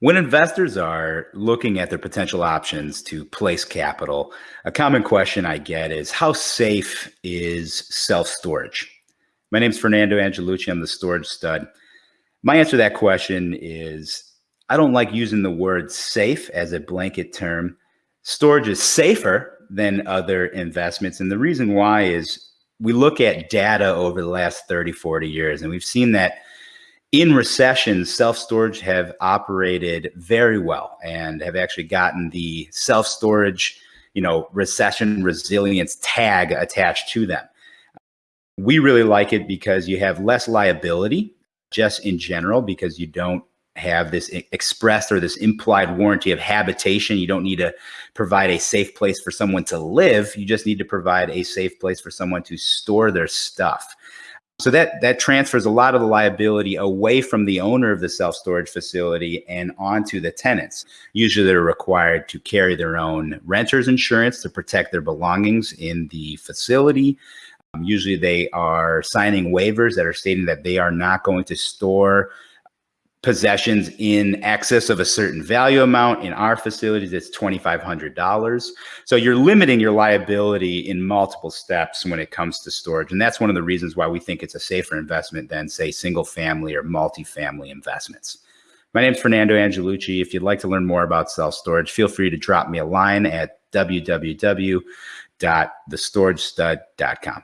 When investors are looking at their potential options to place capital, a common question I get is how safe is self storage? My name is Fernando Angelucci. I'm the storage stud. My answer to that question is I don't like using the word safe as a blanket term. Storage is safer than other investments. And the reason why is we look at data over the last 30, 40 years, and we've seen that in recessions, self-storage have operated very well and have actually gotten the self-storage, you know, recession resilience tag attached to them. We really like it because you have less liability just in general because you don't have this expressed or this implied warranty of habitation. You don't need to provide a safe place for someone to live. You just need to provide a safe place for someone to store their stuff. So that that transfers a lot of the liability away from the owner of the self-storage facility and onto the tenants. Usually they're required to carry their own renter's insurance to protect their belongings in the facility. Um, usually they are signing waivers that are stating that they are not going to store possessions in excess of a certain value amount. In our facilities, it's $2,500. So you're limiting your liability in multiple steps when it comes to storage. And that's one of the reasons why we think it's a safer investment than say single family or multifamily investments. My name is Fernando Angelucci. If you'd like to learn more about self-storage, feel free to drop me a line at www.thestoragestud.com.